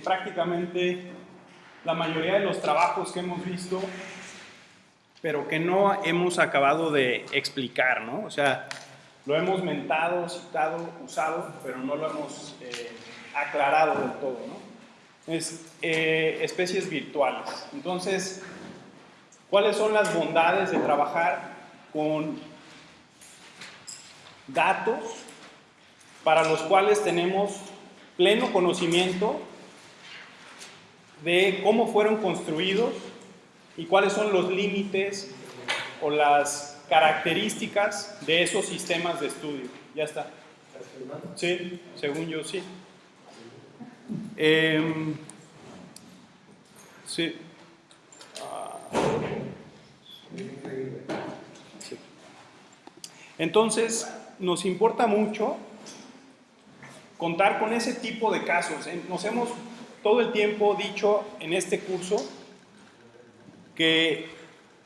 prácticamente la mayoría de los trabajos que hemos visto, pero que no hemos acabado de explicar, ¿no? O sea, lo hemos mentado, citado, usado, pero no lo hemos eh, aclarado del todo, ¿no? Es eh, especies virtuales. Entonces, ¿cuáles son las bondades de trabajar con datos para los cuales tenemos pleno conocimiento de cómo fueron construidos y cuáles son los límites o las características de esos sistemas de estudio. Ya está. Sí, según yo sí. Em, sí. Sí. Entonces, nos importa mucho contar con ese tipo de casos. Nos hemos todo el tiempo dicho en este curso que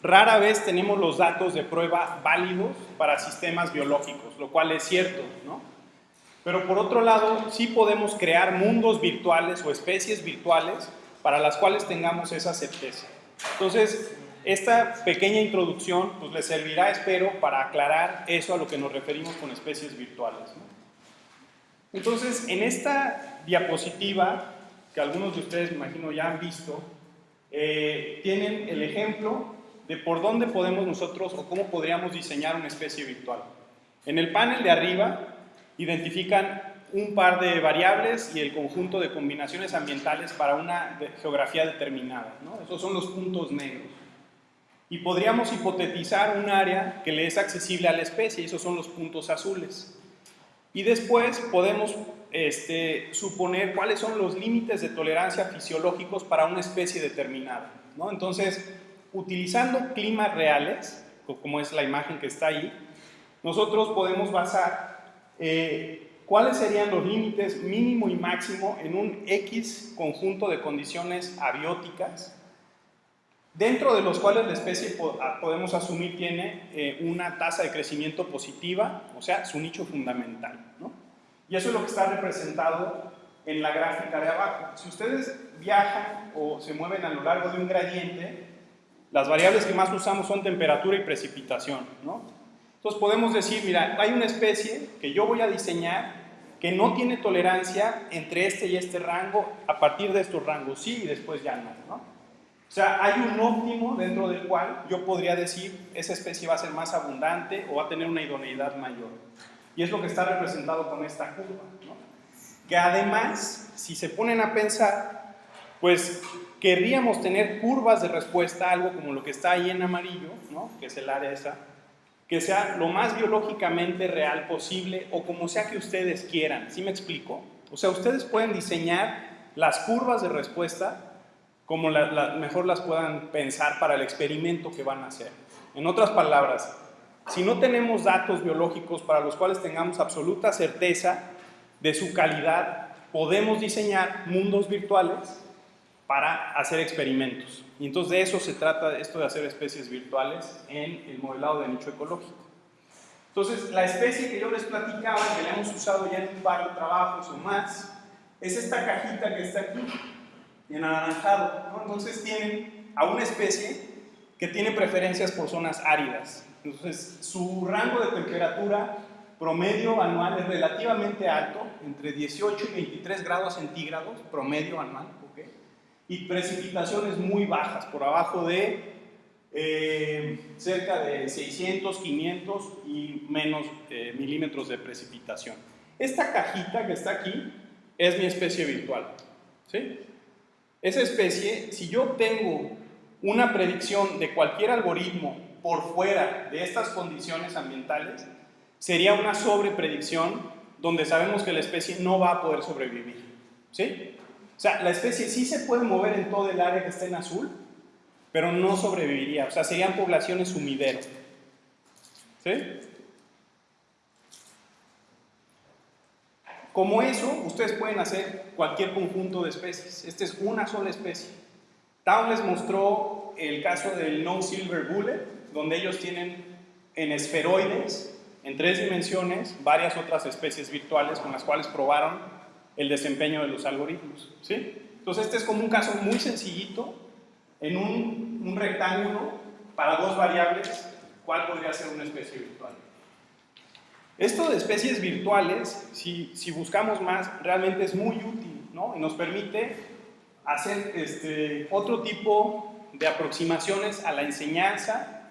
rara vez tenemos los datos de prueba válidos para sistemas biológicos, lo cual es cierto, ¿no? Pero por otro lado, sí podemos crear mundos virtuales o especies virtuales para las cuales tengamos esa certeza. Entonces, esta pequeña introducción pues, les servirá, espero, para aclarar eso a lo que nos referimos con especies virtuales. Entonces, en esta diapositiva que algunos de ustedes, me imagino, ya han visto, eh, tienen el ejemplo de por dónde podemos nosotros o cómo podríamos diseñar una especie virtual. En el panel de arriba identifican un par de variables y el conjunto de combinaciones ambientales para una geografía determinada. ¿no? Esos son los puntos negros. Y podríamos hipotetizar un área que le es accesible a la especie, esos son los puntos azules. Y después podemos este, suponer cuáles son los límites de tolerancia fisiológicos para una especie determinada. ¿no? Entonces, utilizando climas reales, como es la imagen que está ahí, nosotros podemos basar eh, cuáles serían los límites mínimo y máximo en un X conjunto de condiciones abióticas, dentro de los cuales la especie podemos asumir tiene eh, una tasa de crecimiento positiva, o sea, su nicho fundamental. ¿no? Y eso es lo que está representado en la gráfica de abajo. Si ustedes viajan o se mueven a lo largo de un gradiente, las variables que más usamos son temperatura y precipitación. ¿no? Entonces podemos decir, mira, hay una especie que yo voy a diseñar que no tiene tolerancia entre este y este rango, a partir de estos rangos sí y después ya no. ¿no? O sea, hay un óptimo dentro del cual yo podría decir esa especie va a ser más abundante o va a tener una idoneidad mayor. Y es lo que está representado con esta curva. ¿no? Que además, si se ponen a pensar, pues querríamos tener curvas de respuesta, algo como lo que está ahí en amarillo, ¿no? que es el área esa, que sea lo más biológicamente real posible o como sea que ustedes quieran. ¿Sí me explico? O sea, ustedes pueden diseñar las curvas de respuesta como mejor las puedan pensar para el experimento que van a hacer. En otras palabras, si no tenemos datos biológicos para los cuales tengamos absoluta certeza de su calidad, podemos diseñar mundos virtuales para hacer experimentos. Y entonces de eso se trata esto de hacer especies virtuales en el modelado de nicho ecológico. Entonces, la especie que yo les platicaba, que la hemos usado ya en de trabajos o más, es esta cajita que está aquí, en anaranjado. Entonces tienen a una especie que tiene preferencias por zonas áridas. Entonces, su rango de temperatura promedio anual es relativamente alto, entre 18 y 23 grados centígrados, promedio anual, ¿ok? y precipitaciones muy bajas, por abajo de eh, cerca de 600, 500 y menos eh, milímetros de precipitación. Esta cajita que está aquí es mi especie virtual. ¿sí? Esa especie, si yo tengo una predicción de cualquier algoritmo por fuera de estas condiciones ambientales, sería una sobrepredicción donde sabemos que la especie no va a poder sobrevivir. ¿Sí? O sea, la especie sí se puede mover en todo el área que está en azul, pero no sobreviviría. O sea, serían poblaciones sumidero. ¿Sí? Como eso, ustedes pueden hacer cualquier conjunto de especies. Esta es una sola especie. Town les mostró el caso del No Silver Bullet, donde ellos tienen en esferoides, en tres dimensiones, varias otras especies virtuales con las cuales probaron el desempeño de los algoritmos. ¿sí? Entonces este es como un caso muy sencillito, en un, un rectángulo para dos variables, ¿cuál podría ser una especie virtual? Esto de especies virtuales, si, si, buscamos más, realmente es muy útil, ¿no? Y nos permite hacer este, otro tipo de aproximaciones a la enseñanza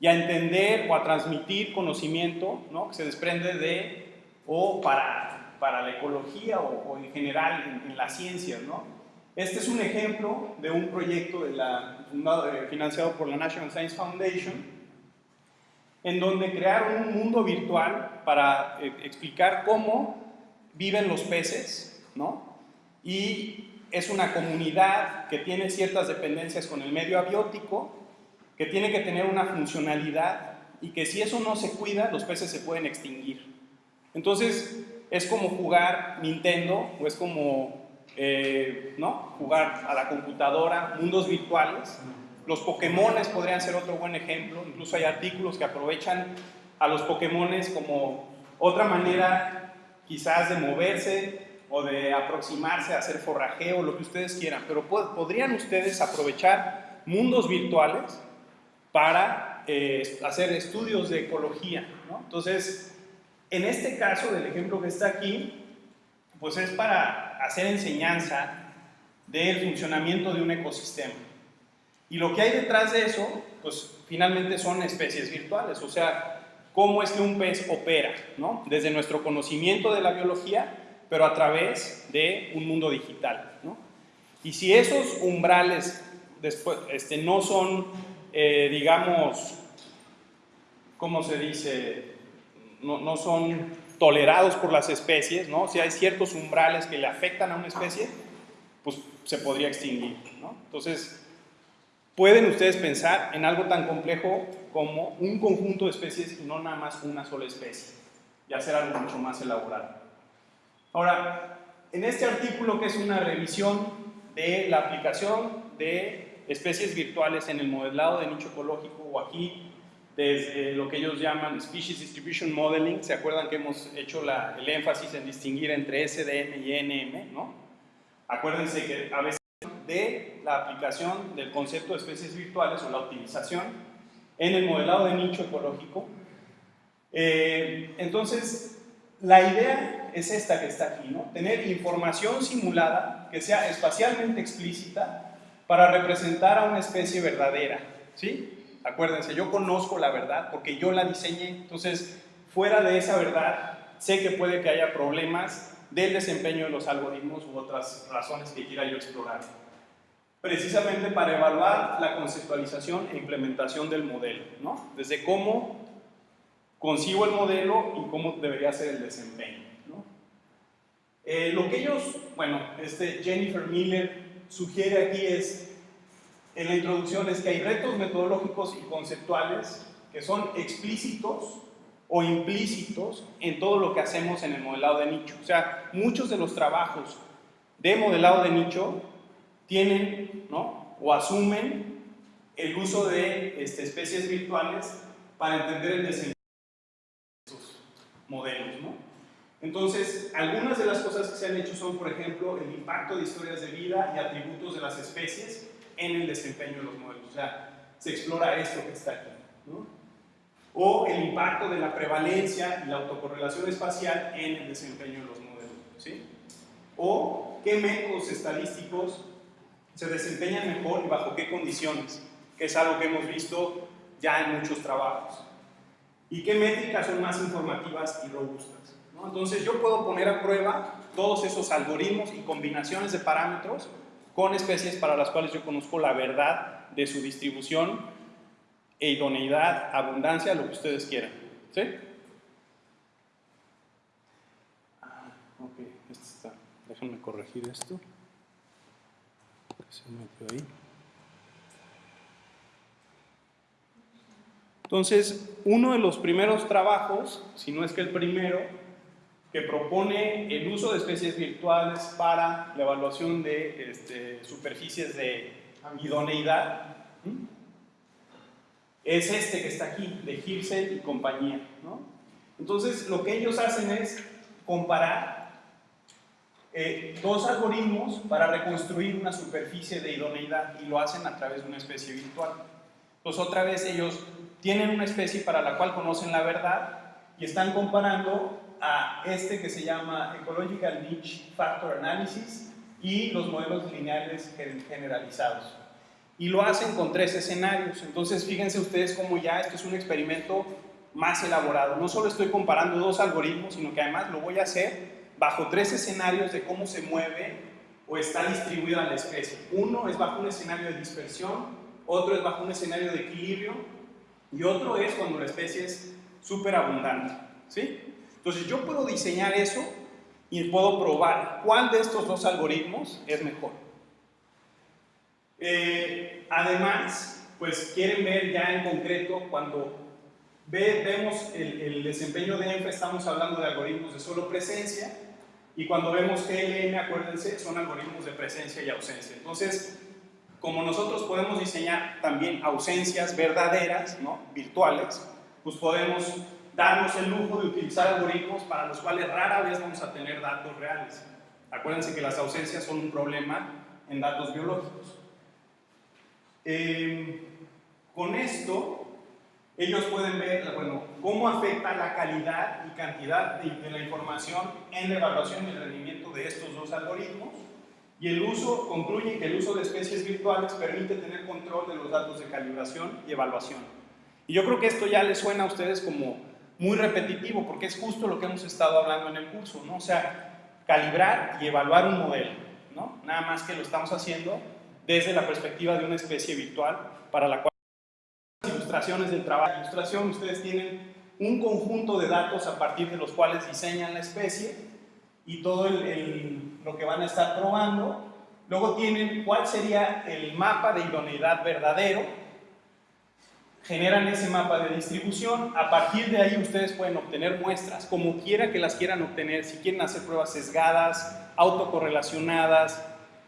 y a entender o a transmitir conocimiento, ¿no? Que se desprende de, o para, para la ecología o, o en general en, en, las ciencias, ¿no? Este es un ejemplo de un proyecto de la, financiado por la National Science Foundation, en donde crearon un mundo virtual para eh, explicar cómo viven los peces, ¿no? Y es una comunidad que tiene ciertas dependencias con el medio abiótico, que tiene que tener una funcionalidad y que si eso no se cuida, los peces se pueden extinguir. Entonces, es como jugar Nintendo, o es como eh, ¿no? jugar a la computadora, mundos virtuales, los Pokémones podrían ser otro buen ejemplo, incluso hay artículos que aprovechan a los Pokémones como otra manera quizás de moverse o de aproximarse a hacer forrajeo, lo que ustedes quieran, pero podrían ustedes aprovechar mundos virtuales para eh, hacer estudios de ecología. Entonces, en este caso del ejemplo que está aquí, pues es para hacer enseñanza del funcionamiento de un ecosistema. Y lo que hay detrás de eso, pues finalmente son especies virtuales, o sea, cómo es que un pez opera, ¿no? Desde nuestro conocimiento de la biología, pero a través de un mundo digital, ¿no? Y si esos umbrales después, este, no son, eh, digamos, ¿cómo se dice? No, no son tolerados por las especies, ¿no? Si hay ciertos umbrales que le afectan a una especie, pues se podría extinguir, ¿no? Entonces, pueden ustedes pensar en algo tan complejo como un conjunto de especies y no nada más una sola especie, y hacer algo mucho más elaborado. Ahora, en este artículo que es una revisión de la aplicación de especies virtuales en el modelado de nicho ecológico, o aquí desde lo que ellos llaman Species Distribution Modeling, ¿se acuerdan que hemos hecho el énfasis en distinguir entre SDM y NM? ¿no? Acuérdense que a veces de la aplicación del concepto de especies virtuales o la optimización en el modelado de nicho ecológico. Eh, entonces, la idea es esta que está aquí, ¿no? Tener información simulada que sea espacialmente explícita para representar a una especie verdadera, ¿sí? Acuérdense, yo conozco la verdad porque yo la diseñé, entonces fuera de esa verdad sé que puede que haya problemas del desempeño de los algoritmos u otras razones que quiera yo explorar. Precisamente para evaluar la conceptualización e implementación del modelo, ¿no? Desde cómo consigo el modelo y cómo debería ser el desempeño, ¿no? Eh, lo que ellos, bueno, este Jennifer Miller sugiere aquí es en la introducción es que hay retos metodológicos y conceptuales que son explícitos o implícitos en todo lo que hacemos en el modelado de nicho. O sea, muchos de los trabajos de modelado de nicho tienen ¿no? o asumen el uso de este, especies virtuales para entender el desempeño de esos modelos. ¿no? Entonces, algunas de las cosas que se han hecho son, por ejemplo, el impacto de historias de vida y atributos de las especies en el desempeño de los modelos. O sea, se explora esto que está aquí. ¿no? O el impacto de la prevalencia y la autocorrelación espacial en el desempeño de los modelos. ¿sí? O qué métodos estadísticos se desempeñan mejor y bajo qué condiciones, que es algo que hemos visto ya en muchos trabajos. Y qué métricas son más informativas y robustas. Entonces yo puedo poner a prueba todos esos algoritmos y combinaciones de parámetros con especies para las cuales yo conozco la verdad de su distribución e idoneidad, abundancia, lo que ustedes quieran. ¿Sí? Ah, ok, está. Déjenme corregir esto. Se metió ahí. Entonces, uno de los primeros trabajos, si no es que el primero, que propone el uso de especies virtuales para la evaluación de este, superficies de idoneidad, es este que está aquí, de Hirsel y compañía. Entonces, lo que ellos hacen es comparar eh, dos algoritmos para reconstruir una superficie de idoneidad y lo hacen a través de una especie virtual. Pues otra vez ellos tienen una especie para la cual conocen la verdad y están comparando a este que se llama Ecological Niche Factor Analysis y los modelos lineales generalizados. Y lo hacen con tres escenarios. Entonces, fíjense ustedes cómo ya esto es un experimento más elaborado. No solo estoy comparando dos algoritmos, sino que además lo voy a hacer bajo tres escenarios de cómo se mueve o está distribuida la especie. Uno es bajo un escenario de dispersión, otro es bajo un escenario de equilibrio y otro es cuando la especie es súper abundante. ¿sí? Entonces yo puedo diseñar eso y puedo probar cuál de estos dos algoritmos es mejor. Eh, además, pues quieren ver ya en concreto cuando vemos el, desempeño de ENFA, estamos hablando de algoritmos de solo presencia, y cuando vemos GLM, acuérdense, son algoritmos de presencia y ausencia. Entonces, como nosotros podemos diseñar también ausencias verdaderas, ¿no? virtuales, pues podemos darnos el lujo de utilizar algoritmos para los cuales rara vez vamos a tener datos reales. Acuérdense que las ausencias son un problema en datos biológicos. Eh, con esto, ellos pueden ver bueno, cómo afecta la calidad y cantidad de, la información en la evaluación y el rendimiento de estos dos algoritmos. Y el uso, concluye que el uso de especies virtuales permite tener control de los datos de calibración y evaluación. Y yo creo que esto ya les suena a ustedes como muy repetitivo, porque es justo lo que hemos estado hablando en el curso, ¿no? O sea, calibrar y evaluar un modelo, ¿no? Nada más que lo estamos haciendo desde la perspectiva de una especie virtual para la cual del trabajo. de ilustración, ustedes tienen un conjunto de datos a partir de los cuales diseñan la especie y todo el, lo que van a estar probando. Luego tienen cuál sería el mapa de idoneidad verdadero, generan ese mapa de distribución, a partir de ahí ustedes pueden obtener muestras, como quiera que las quieran obtener, si quieren hacer pruebas sesgadas, autocorrelacionadas,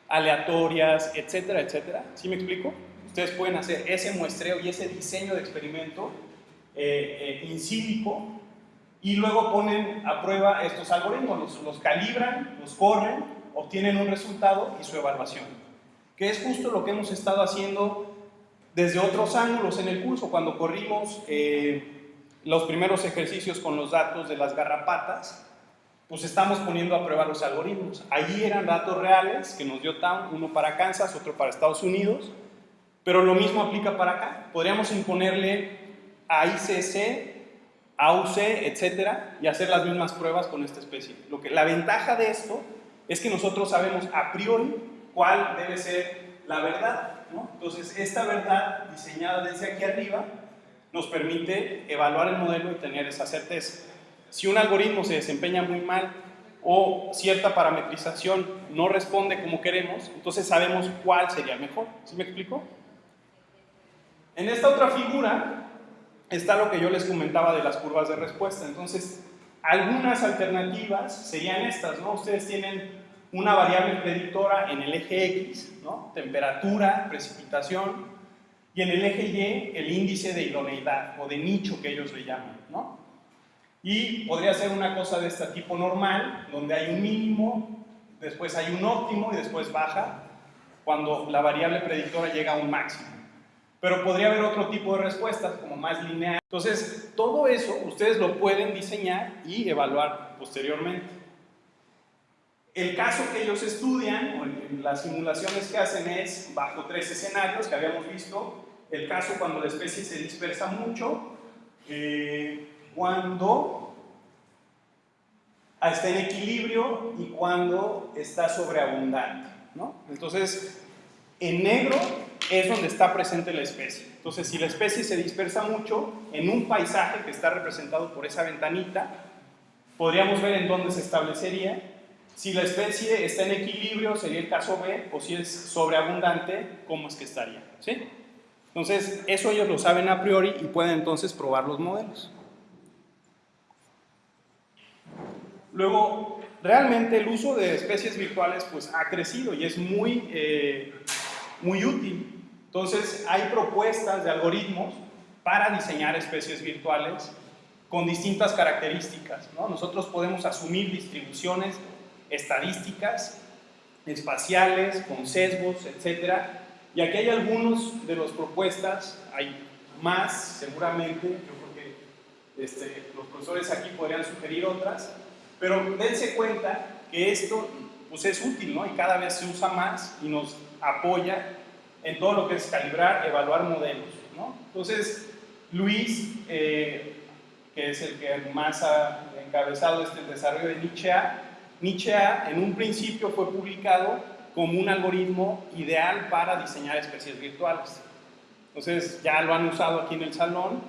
aleatorias, etcétera, etcétera. ¿Sí me explico? Ustedes pueden hacer ese muestreo y ese diseño de experimento eh, eh y luego ponen a prueba estos algoritmos, los, los calibran, los corren, obtienen un resultado y su evaluación. Que es justo lo que hemos estado haciendo desde otros ángulos en el curso, cuando corrimos eh, los primeros ejercicios con los datos de las garrapatas, pues estamos poniendo a prueba los algoritmos. Allí eran datos reales que nos dio TAM, uno para Kansas, otro para Estados Unidos, pero lo mismo aplica para acá. Podríamos imponerle a ICC, AUC, etcétera, y hacer las mismas pruebas con esta especie. Lo que, la ventaja de esto es que nosotros sabemos a priori cuál debe ser la verdad. ¿no? Entonces, esta verdad diseñada desde aquí arriba nos permite evaluar el modelo y tener esa certeza. Si un algoritmo se desempeña muy mal o cierta parametrización no responde como queremos, entonces sabemos cuál sería mejor. ¿Sí me explico? En esta otra figura está lo que yo les comentaba de las curvas de respuesta. Entonces, algunas alternativas serían estas, ¿no? Ustedes tienen una variable predictora en el eje X, ¿no? Temperatura, precipitación, y en el eje Y el índice de idoneidad o de nicho que ellos le llaman, ¿no? Y podría ser una cosa de este tipo normal, donde hay un mínimo, después hay un óptimo y después baja, cuando la variable predictora llega a un máximo. Pero podría haber otro tipo de respuestas, como más lineal. Entonces, todo eso ustedes lo pueden diseñar y evaluar posteriormente. El caso que ellos estudian, o las simulaciones que hacen es bajo tres escenarios que habíamos visto. El caso cuando la especie se dispersa mucho, eh, cuando está en equilibrio y cuando está sobreabundante. ¿no? Entonces, en negro es donde está presente la especie. Entonces, si la especie se dispersa mucho en un paisaje que está representado por esa ventanita, podríamos ver en dónde se establecería. Si la especie está en equilibrio, sería el caso B, o si es sobreabundante, ¿cómo es que estaría? ¿Sí? Entonces, eso ellos lo saben a priori y pueden entonces probar los modelos. Luego, realmente el uso de especies virtuales pues, ha crecido y es muy, eh, muy útil. Entonces, hay propuestas de algoritmos para diseñar especies virtuales con distintas características. ¿no? Nosotros podemos asumir distribuciones estadísticas, espaciales, con sesgos, etc. Y aquí hay algunos de las propuestas, hay más seguramente, yo creo que este, los profesores aquí podrían sugerir otras, pero dense cuenta que esto pues, es útil, ¿no? Y cada vez se usa más y nos apoya en todo lo que es calibrar, evaluar modelos, ¿no? Entonces, Luis, eh, que es el que más ha encabezado este desarrollo de Nietzsche A, Nietzsche A en un principio fue publicado como un algoritmo ideal para diseñar especies virtuales. Entonces ya lo han usado aquí en el salón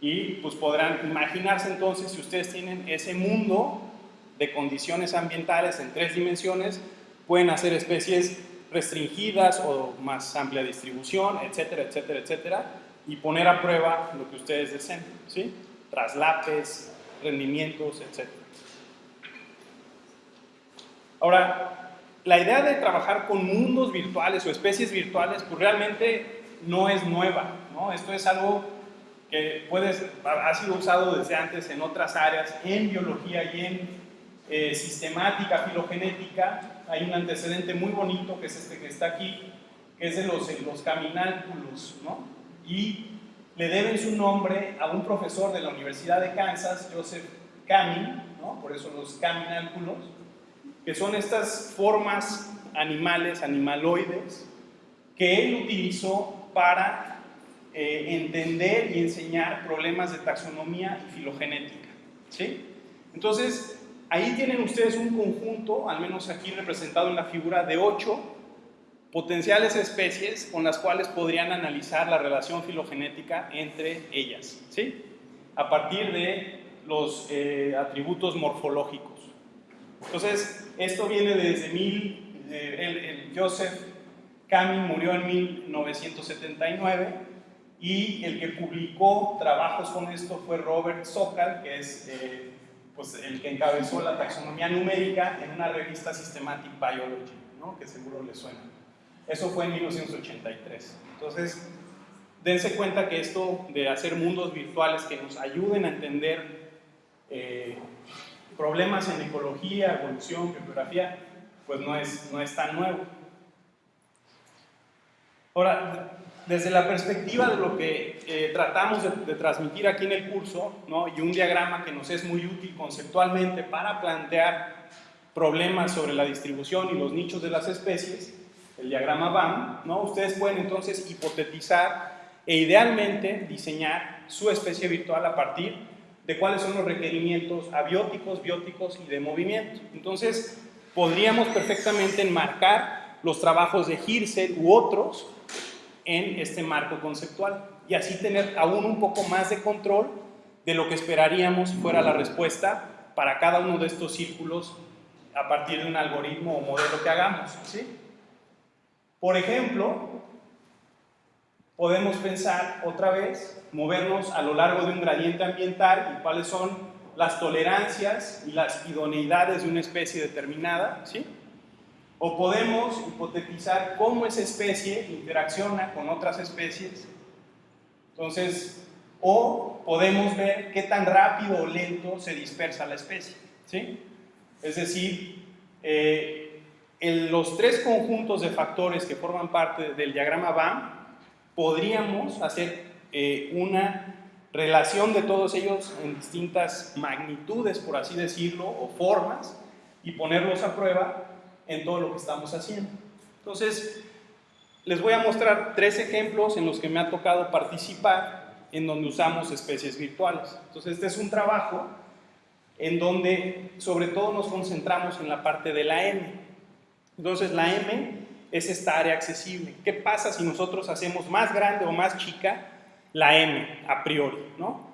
y pues podrán imaginarse entonces si ustedes tienen ese mundo de condiciones ambientales en tres dimensiones, pueden hacer especies restringidas o más amplia distribución, etcétera, etcétera, etcétera, y poner a prueba lo que ustedes deseen, ¿sí? Traslapes, rendimientos, etcétera. Ahora, la idea de trabajar con mundos virtuales o especies virtuales, pues realmente no es nueva, ¿no? Esto es algo que puede, ha sido usado desde antes en otras áreas, en biología y en eh, sistemática, filogenética. Hay un antecedente muy bonito, que es este que está aquí, que es de los, los ¿no? Y le deben su nombre a un profesor de la Universidad de Kansas, Joseph Camin, ¿no? Por eso los caminánculos que son estas formas animales, animaloides, que él utilizó para eh, entender y enseñar problemas de taxonomía y filogenética. ¿sí? Entonces, ahí tienen ustedes un conjunto, al menos aquí representado en la figura, de ocho potenciales especies con las cuales podrían analizar la relación filogenética entre ellas, ¿sí? a partir de los eh, atributos morfológicos. Entonces, esto viene desde mil, el, Joseph Camin murió en 1979 y el que publicó trabajos con esto fue Robert Sokal, que es eh, pues, el que encabezó la taxonomía numérica en una revista Systematic Biology, ¿no? que seguro le suena. Eso fue en 1983. Entonces, dense cuenta que esto de hacer mundos virtuales que nos ayuden a entender eh, problemas en ecología, evolución, bibliografía, pues no es, no es tan nuevo. Ahora, desde la perspectiva de lo que eh, tratamos de, transmitir aquí en el curso, ¿no? y un diagrama que nos es muy útil conceptualmente para plantear problemas sobre la distribución y los nichos de las especies, el diagrama BAM, ¿no? ustedes pueden entonces hipotetizar e idealmente diseñar su especie virtual a partir de cuáles son los requerimientos abióticos, bióticos y de movimiento. Entonces, podríamos perfectamente enmarcar los trabajos de Hirsel u otros en este marco conceptual y así tener aún un poco más de control de lo que esperaríamos fuera la respuesta para cada uno de estos círculos a partir de un algoritmo o modelo que hagamos. ¿sí? Por ejemplo, podemos pensar otra vez, movernos a lo largo de un gradiente ambiental y cuáles son las tolerancias y las idoneidades de una especie determinada, ¿sí? O podemos hipotetizar cómo esa especie interacciona con otras especies. Entonces, o podemos ver qué tan rápido o lento se dispersa la especie, ¿sí? Es decir, eh, en los tres conjuntos de factores que forman parte del diagrama BAM podríamos hacer eh, una relación de todos ellos en distintas magnitudes, por así decirlo, o formas, y ponerlos a prueba en todo lo que estamos haciendo. Entonces, les voy a mostrar tres ejemplos en los que me ha tocado participar en donde usamos especies virtuales. Entonces, este es un trabajo en donde sobre todo nos concentramos en la parte de la M. Entonces, la M es esta área accesible. ¿Qué pasa si nosotros hacemos más grande o más chica la M a priori? ¿no?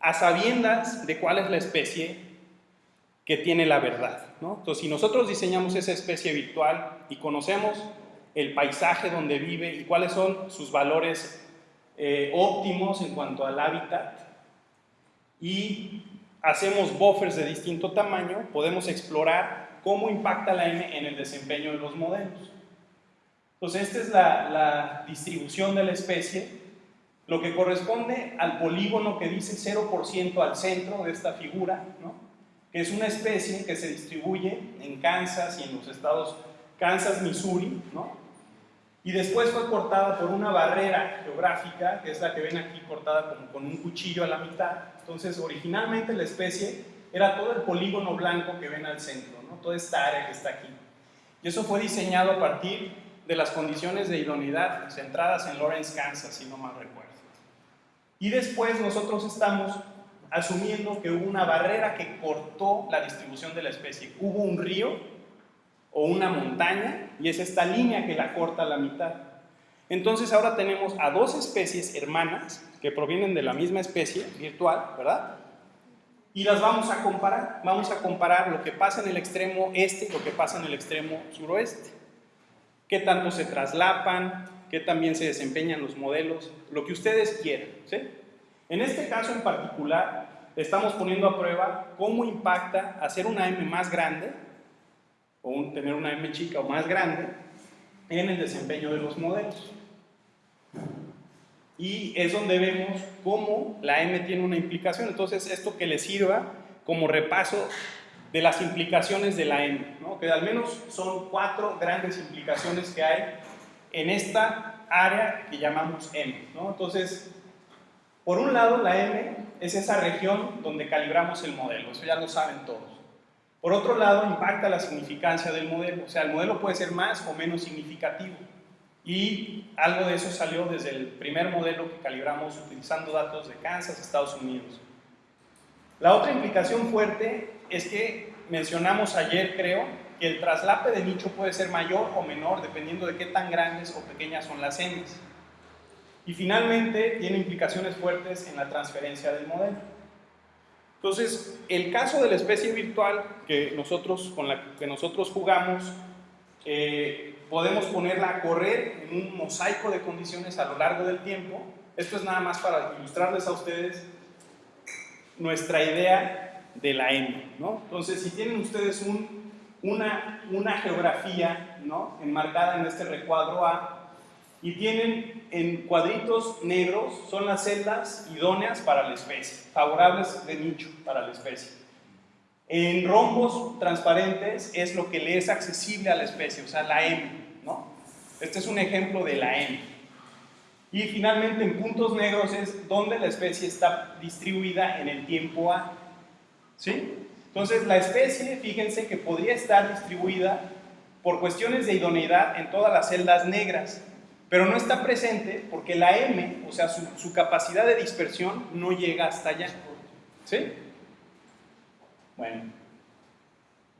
A sabiendas de cuál es la especie que tiene la verdad. ¿no? Entonces, si nosotros diseñamos esa especie virtual y conocemos el paisaje donde vive y cuáles son sus valores eh, óptimos en cuanto al hábitat y hacemos buffers de distinto tamaño, podemos explorar cómo impacta la M en el desempeño de los modelos. Entonces, esta es la, distribución de la especie, lo que corresponde al polígono que dice 0% al centro de esta figura, ¿no? Es una especie que se distribuye en Kansas y en los estados Kansas, Missouri, ¿no? Y después fue cortada por una barrera geográfica, que es la que ven aquí cortada como con un cuchillo a la mitad. Entonces, originalmente la especie era todo el polígono blanco que ven al centro, ¿no? toda esta área que está aquí. Y eso fue diseñado a partir de las condiciones de idoneidad centradas en Lawrence, Kansas, si no mal recuerdo. Y después nosotros estamos asumiendo que hubo una barrera que cortó la distribución de la especie. Hubo un río o una montaña y es esta línea que la corta a la mitad. Entonces ahora tenemos a dos especies hermanas que provienen de la misma especie virtual, ¿verdad? Y las vamos a comparar. Vamos a comparar lo que pasa en el extremo este y lo que pasa en el extremo suroeste. Qué tanto se traslapan, qué también se desempeñan los modelos, lo que ustedes quieran. ¿sí? En este caso en particular, estamos poniendo a prueba cómo impacta hacer una M más grande, o tener una M chica o más grande, en el desempeño de los modelos. Y es donde vemos cómo la M tiene una implicación. Entonces, esto que le sirva como repaso de las implicaciones de la M, ¿no? que al menos son cuatro grandes implicaciones que hay en esta área que llamamos M. ¿no? Entonces, por un lado, la M es esa región donde calibramos el modelo, eso ya lo saben todos. Por otro lado, impacta la significancia del modelo, o sea, el modelo puede ser más o menos significativo. Y algo de eso salió desde el primer modelo que calibramos utilizando datos de Kansas, Estados Unidos. La otra implicación fuerte es que mencionamos ayer, creo, que el traslape de nicho puede ser mayor o menor dependiendo de qué tan grandes o pequeñas son las M's. Y finalmente, tiene implicaciones fuertes en la transferencia del modelo. Entonces, el caso de la especie virtual que nosotros, con la que nosotros jugamos, eh, podemos ponerla a correr en un mosaico de condiciones a lo largo del tiempo. Esto es nada más para ilustrarles a ustedes nuestra idea de la M. ¿no? Entonces, si tienen ustedes un, una, una geografía ¿no? enmarcada en este recuadro A, y tienen en cuadritos negros, son las celdas idóneas para la especie, favorables de nicho para la especie. En rombos transparentes es lo que le es accesible a la especie, o sea, la M, ¿no? Este es un ejemplo de la M. Y finalmente en puntos negros es donde la especie está distribuida en el tiempo A. ¿Sí? Entonces la especie, fíjense que podría estar distribuida por cuestiones de idoneidad en todas las celdas negras, pero no está presente porque la M, o sea, su, capacidad de dispersión no llega hasta allá. ¿Sí? Bueno,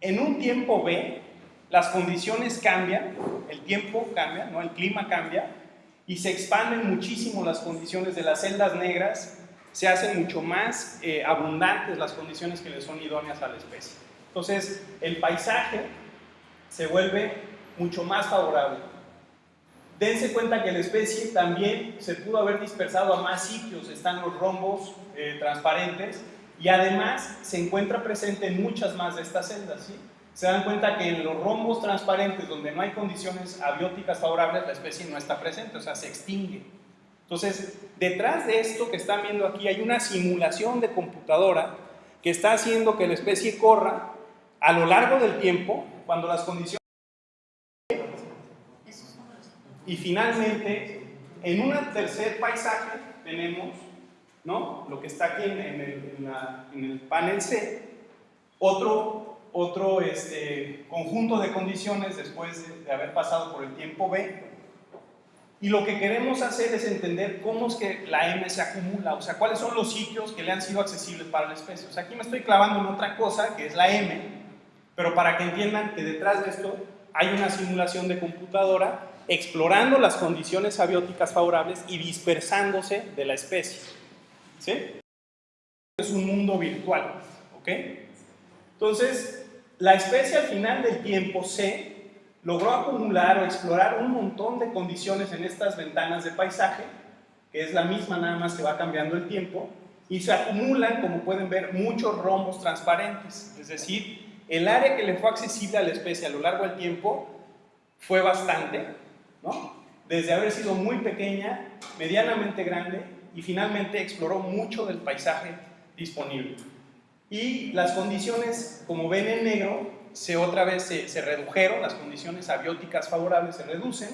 en un tiempo B, las condiciones cambian, el tiempo cambia, ¿no? el clima cambia, y se expanden muchísimo las condiciones de las celdas negras, se hacen mucho más eh, abundantes las condiciones que le son idóneas a la especie. Entonces, el paisaje se vuelve mucho más favorable. Dense cuenta que la especie también se pudo haber dispersado a más sitios, están los rombos eh, transparentes y además se encuentra presente en muchas más de estas celdas. ¿sí? Se dan cuenta que en los rombos transparentes donde no hay condiciones abióticas favorables la especie no está presente, o sea, se extingue. Entonces, detrás de esto que están viendo aquí hay una simulación de computadora que está haciendo que la especie corra a lo largo del tiempo cuando las condiciones y finalmente, en un tercer paisaje tenemos, ¿no? Lo que está aquí en, el, panel C, otro, otro este, conjunto de condiciones después de, de haber pasado por el tiempo B. Y lo que queremos hacer es entender cómo es que la M se acumula, o sea, cuáles son los sitios que le han sido accesibles para la especie. O sea, aquí me estoy clavando en otra cosa, que es la M, pero para que entiendan que detrás de esto hay una simulación de computadora explorando las condiciones abióticas favorables y dispersándose de la especie. ¿Sí? Es un mundo virtual, ¿ok? Entonces, la especie al final del tiempo C logró acumular o explorar un montón de condiciones en estas ventanas de paisaje, que es la misma nada más que va cambiando el tiempo, y se acumulan, como pueden ver, muchos rombos transparentes, es decir, el área que le fue accesible a la especie a lo largo del tiempo fue bastante, desde haber sido muy pequeña, medianamente grande y finalmente exploró mucho del paisaje disponible. Y las condiciones, como ven en negro, se otra vez se, se redujeron, las condiciones abióticas favorables se reducen.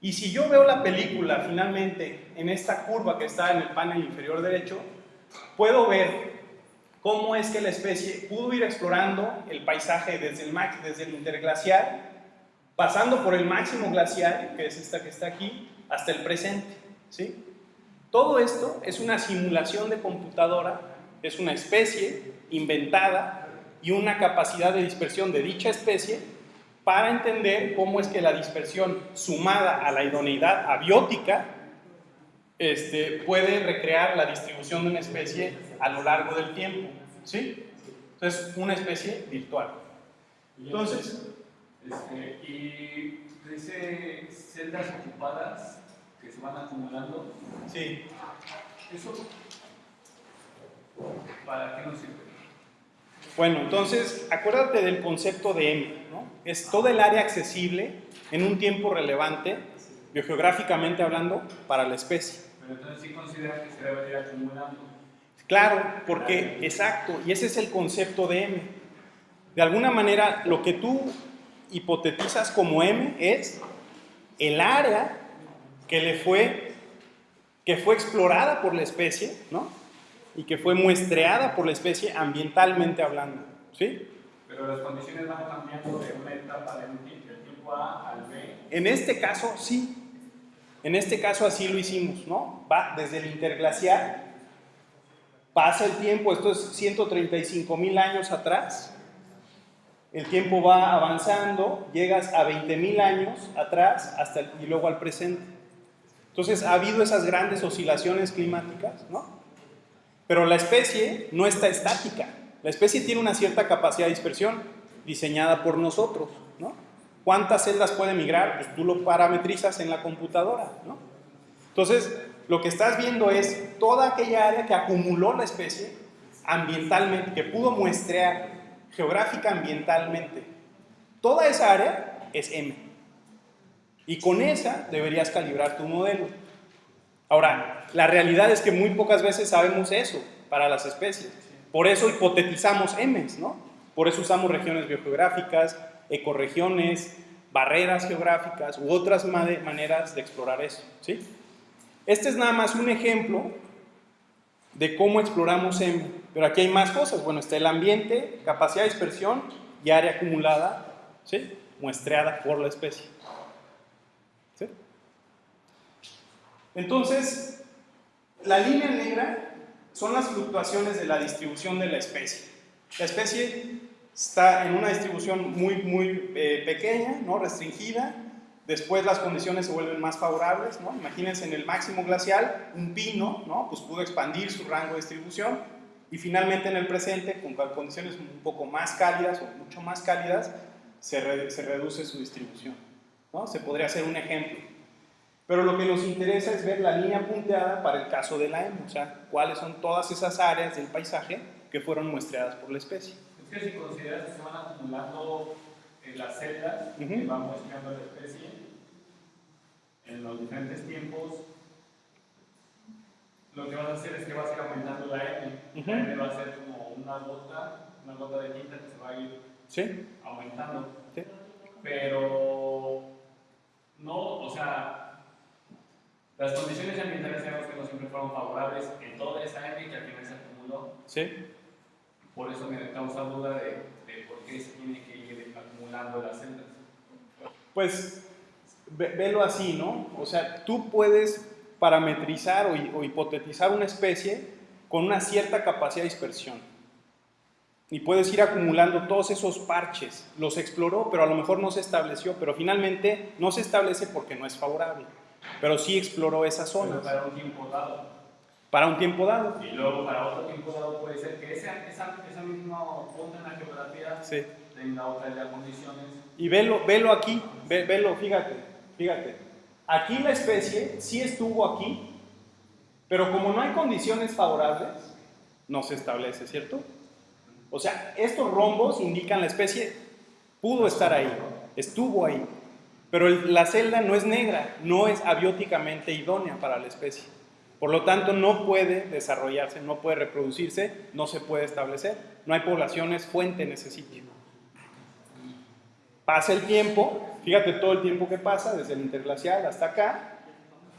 Y si yo veo la película finalmente en esta curva que está en el panel inferior derecho, puedo ver cómo es que la especie pudo ir explorando el paisaje desde el, desde el interglacial, pasando por el máximo glacial, que es esta que está aquí, hasta el presente. ¿sí? Todo esto es una simulación de computadora, es una especie inventada y una capacidad de dispersión de dicha especie para entender cómo es que la dispersión sumada a la idoneidad abiótica este, puede recrear la distribución de una especie a lo largo del tiempo. ¿sí? Entonces, una especie virtual. Entonces, este, y dice celdas ocupadas que se van acumulando. Sí. ¿Eso para qué nos sirve? Bueno, entonces, acuérdate del concepto de M, ¿no? Es todo el área accesible en un tiempo relevante, biogeográficamente hablando, para la especie. Pero entonces sí considera que se debe ir acumulando. Claro, porque, exacto, y ese es el concepto de M. De alguna manera, lo que tú hipotetizas como M es el área que le fue, que fue explorada por la especie, ¿no? Y que fue muestreada por la especie ambientalmente hablando, ¿sí? Pero las condiciones van cambiando de una etapa del tiempo A al B. En este caso, sí. En este caso así lo hicimos, ¿no? Va desde el interglacial, pasa el tiempo, esto es 135 mil años atrás, el tiempo va avanzando, llegas a 20 mil años atrás hasta y luego al presente. Entonces ha habido esas grandes oscilaciones climáticas, ¿no? Pero la especie no está estática. La especie tiene una cierta capacidad de dispersión diseñada por nosotros, ¿no? ¿Cuántas celdas puede migrar? Pues tú lo parametrizas en la computadora, ¿no? Entonces, lo que estás viendo es toda aquella área que acumuló la especie ambientalmente, que pudo muestrear geográfica ambientalmente. Toda esa área es M. Y con esa deberías calibrar tu modelo. Ahora, la realidad es que muy pocas veces sabemos eso para las especies. Por eso hipotetizamos M, ¿no? Por eso usamos regiones biogeográficas, ecorregiones, barreras geográficas u otras maneras de explorar eso, ¿sí? Este es nada más un ejemplo de cómo exploramos M. Pero aquí hay más cosas. Bueno, está el ambiente, capacidad de dispersión y área acumulada, ¿sí? muestreada por la especie. ¿Sí? Entonces, la línea negra son las fluctuaciones de la distribución de la especie. La especie está en una distribución muy, muy eh, pequeña, ¿no? restringida, Después las condiciones se vuelven más favorables, ¿no? Imagínense en el máximo glacial, un pino, ¿no? Pues pudo expandir su rango de distribución y finalmente en el presente, con condiciones un poco más cálidas o mucho más cálidas, se, se reduce su distribución, ¿no? Se podría hacer un ejemplo. Pero lo que nos interesa es ver la línea punteada para el caso de la M, o sea, cuáles son todas esas áreas del paisaje que fueron muestreadas por la especie. Es que si consideras que se van acumulando en las celdas uh -huh. que van muestreando la especie, en los diferentes tiempos, lo que vas a hacer es que vas a ir aumentando la N. Uh -huh. La N va a ser como una gota, una gota de tinta que se va a ir ¿Sí? aumentando. ¿Sí? Pero no, o sea, las condiciones ambientales sabemos que no siempre fueron favorables en toda esa N que al final se acumuló. ¿Sí? Por eso me causa duda de, de por qué se tiene que ir acumulando las celdas. Pues velo así, ¿no? O sea, tú puedes parametrizar o, o, hipotetizar una especie con una cierta capacidad de dispersión. Y puedes ir acumulando todos esos parches. Los exploró, pero a lo mejor no se estableció, pero finalmente no se establece porque no es favorable. Pero sí exploró esa zona. para un tiempo dado. Para un tiempo dado. Y luego para otro tiempo dado puede ser que esa, esa, esa misma punto en la geografía sí. tenga otra de las condiciones. Y velo, velo aquí, ve, velo, fíjate, fíjate. Aquí la especie sí estuvo aquí, pero como no hay condiciones favorables, no se establece, ¿cierto? O sea, estos rombos indican la especie pudo estar ahí, estuvo ahí, pero la celda no es negra, no es abióticamente idónea para la especie. Por lo tanto, no puede desarrollarse, no puede reproducirse, no se puede establecer. No hay poblaciones fuente en ese sitio. Pasa el tiempo, fíjate todo el tiempo que pasa, desde el interglacial hasta acá,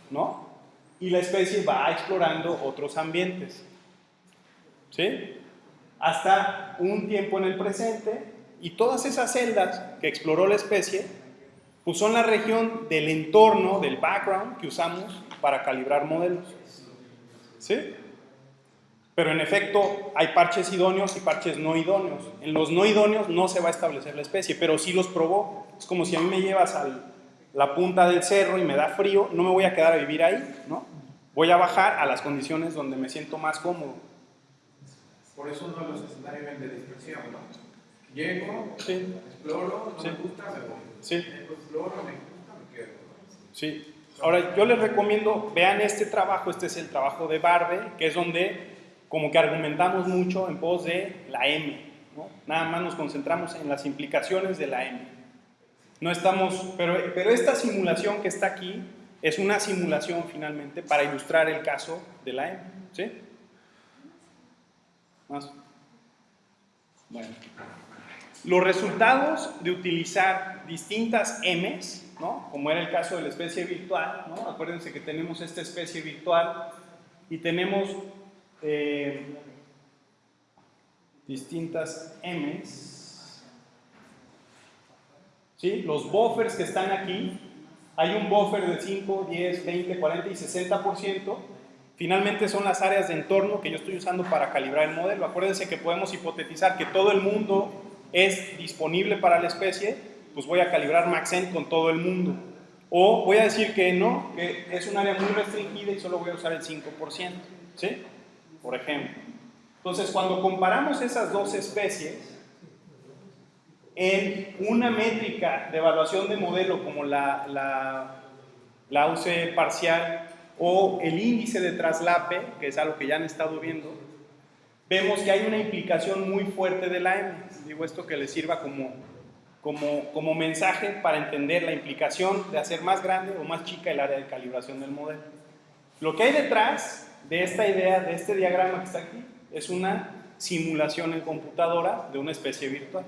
¿no? Y la especie va explorando otros ambientes. ¿Sí? Hasta un tiempo en el presente, y todas esas celdas que exploró la especie, pues son la región del entorno, del background que usamos para calibrar modelos. ¿Sí? Pero en efecto hay parches idóneos y parches no idóneos. En los no idóneos no se va a establecer la especie, pero sí los probó. Es como si a mí me llevas a la punta del cerro y me da frío, no me voy a quedar a vivir ahí, ¿no? Voy a bajar a las condiciones donde me siento más cómodo. Por eso uno de los escenarios de dispersión, ¿no? Llego, exploro, no me gusta, me voy. Sí. exploro, me gusta, me quedo. Sí. Ahora, yo les recomiendo, vean este trabajo, este es el trabajo de Barbe, que es donde como que argumentamos mucho en pos de la M, ¿no? Nada más nos concentramos en las implicaciones de la M. No estamos, pero, pero esta simulación que está aquí es una simulación finalmente para ilustrar el caso de la M, ¿sí? Más. Bueno. Los resultados de utilizar distintas M's como era el caso de la especie virtual, ¿no? Acuérdense que tenemos esta especie virtual y tenemos eh, distintas M's. ¿Sí? Los buffers que están aquí, hay un buffer de 5, 10, 20, 40 y 60%. Finalmente son las áreas de entorno que yo estoy usando para calibrar el modelo. Acuérdense que podemos hipotetizar que todo el mundo es disponible para la especie pues voy a calibrar Maxent con todo el mundo. O voy a decir que no, que es un área muy restringida y solo voy a usar el 5%, ¿sí? Por ejemplo. Entonces, cuando comparamos esas dos especies, en una métrica de evaluación de modelo como la, la, la UC parcial o el índice de traslape, que es algo que ya han estado viendo, vemos que hay una implicación muy fuerte de la M. Digo esto que les sirva como como, como mensaje para entender la implicación de hacer más grande o más chica el área de calibración del modelo. Lo que hay detrás de esta idea, de este diagrama que está aquí, es una simulación en computadora de una especie virtual.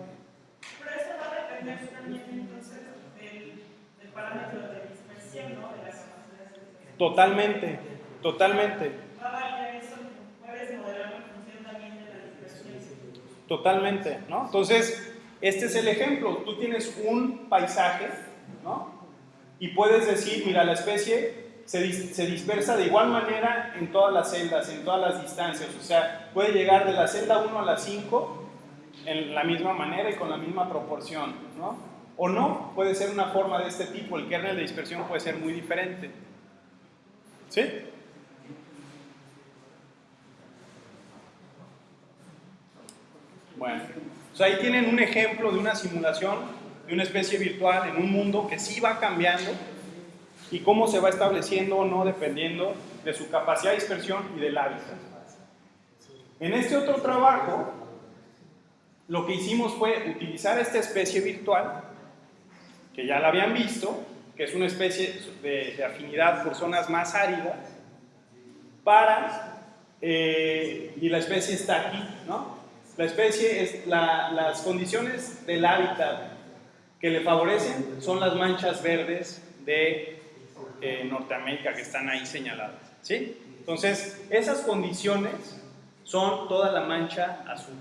Pero eso va a depender también entonces del, del parámetro de dispersión, ¿no? De las capacidades Totalmente, totalmente. Va a variar eso, puedes modelar en función también de la dispersión. Totalmente, ¿no? Entonces, este es el ejemplo. Tú tienes un paisaje, ¿no? Y puedes decir, mira, la especie se, dispersa de igual manera en todas las celdas, en todas las distancias. O sea, puede llegar de la celda 1 a la 5 en la misma manera y con la misma proporción, ¿no? O no, puede ser una forma de este tipo. El kernel de dispersión puede ser muy diferente. ¿Sí? Bueno. Sea, ahí tienen un ejemplo de una simulación de una especie virtual en un mundo que sí va cambiando y cómo se va estableciendo o no dependiendo de su capacidad de dispersión y del hábitat. En este otro trabajo, lo que hicimos fue utilizar esta especie virtual, que ya la habían visto, que es una especie de, afinidad por zonas más áridas, para, eh, y la especie está aquí, ¿no? La especie es las condiciones del hábitat que le favorecen son las manchas verdes de eh, Norteamérica que están ahí señaladas. ¿sí? Entonces, esas condiciones son toda la mancha azul.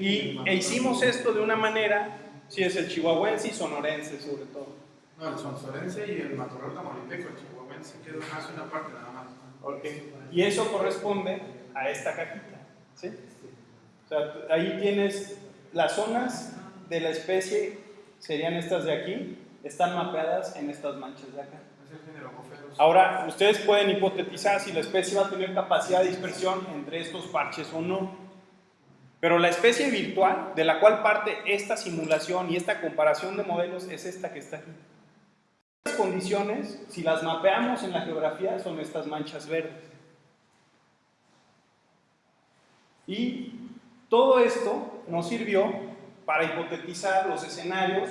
Y e hicimos esto de una manera, si es el chihuahuense y sonorense sobre todo. No, el sonsorense y el matorral tamaulipeco, el chihuahuense queda más una parte nada más. Okay. Y eso corresponde a esta cajita. ¿Sí? O sea, ahí tienes las zonas de la especie, serían estas de aquí, están mapeadas en estas manchas de acá. Ahora, ustedes pueden hipotetizar si la especie va a tener capacidad de dispersión entre estos parches o no. Pero la especie virtual, de la cual parte esta simulación y esta comparación de modelos, es esta que está aquí. Las condiciones, si las mapeamos en la geografía, son estas manchas verdes. Y todo esto nos sirvió para hipotetizar los escenarios,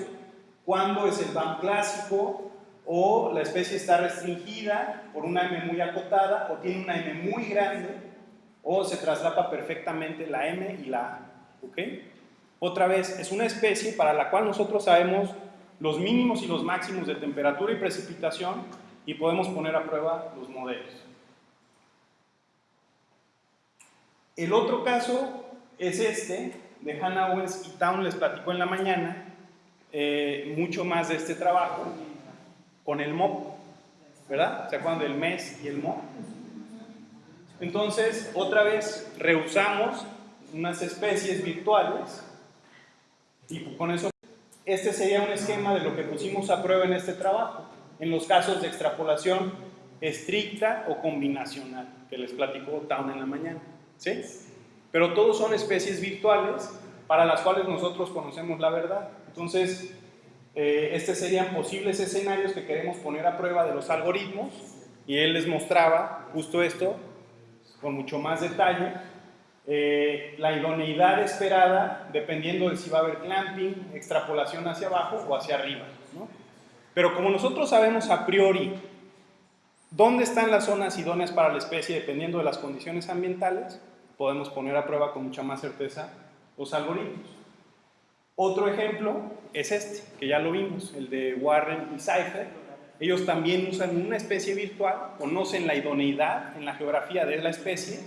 cuándo es el BAM clásico, o la especie está restringida por una M muy acotada, o tiene una M muy grande, o se traslapa perfectamente la M y la A. ¿ok? Otra vez, es una especie para la cual nosotros sabemos los mínimos y los máximos de temperatura y precipitación y podemos poner a prueba los modelos. El otro caso es este, de Hannah Owens y Town, les platicó en la mañana, eh, mucho más de este trabajo con el MOP, ¿verdad? ¿Se acuerdan del MES y el MOP? Entonces, otra vez, rehusamos unas especies virtuales y con eso, este sería un esquema de lo que pusimos a prueba en este trabajo, en los casos de extrapolación estricta o combinacional, que les platicó Town en la mañana, ¿sí? Pero todos son especies virtuales para las cuales nosotros conocemos la verdad. Entonces, eh, estos serían posibles escenarios que queremos poner a prueba de los algoritmos y él les mostraba justo esto con mucho más detalle eh, la idoneidad esperada dependiendo de si va a haber clamping, extrapolación hacia abajo o hacia arriba. Pero como nosotros sabemos a priori dónde están las zonas idóneas para la especie dependiendo de las condiciones ambientales, podemos poner a prueba con mucha más certeza los algoritmos. Otro ejemplo es este, que ya lo vimos, el de Warren y Cypher. Ellos también usan una especie virtual, conocen la idoneidad en la geografía de la especie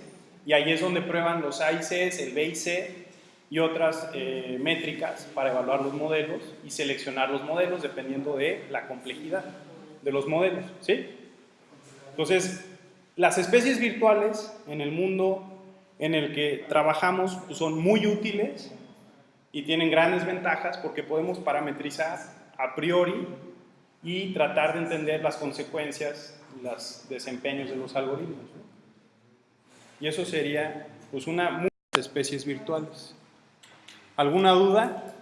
y ahí es donde prueban los A y C, el B y C y otras eh, métricas para evaluar los modelos y seleccionar los modelos dependiendo de la complejidad de los modelos. ¿sí? Entonces, las especies virtuales en el mundo en el que trabajamos pues, son muy útiles y tienen grandes ventajas porque podemos parametrizar a priori y tratar de entender las consecuencias, los desempeños de los algoritmos. Y eso sería pues una muchas especies virtuales. ¿Alguna duda?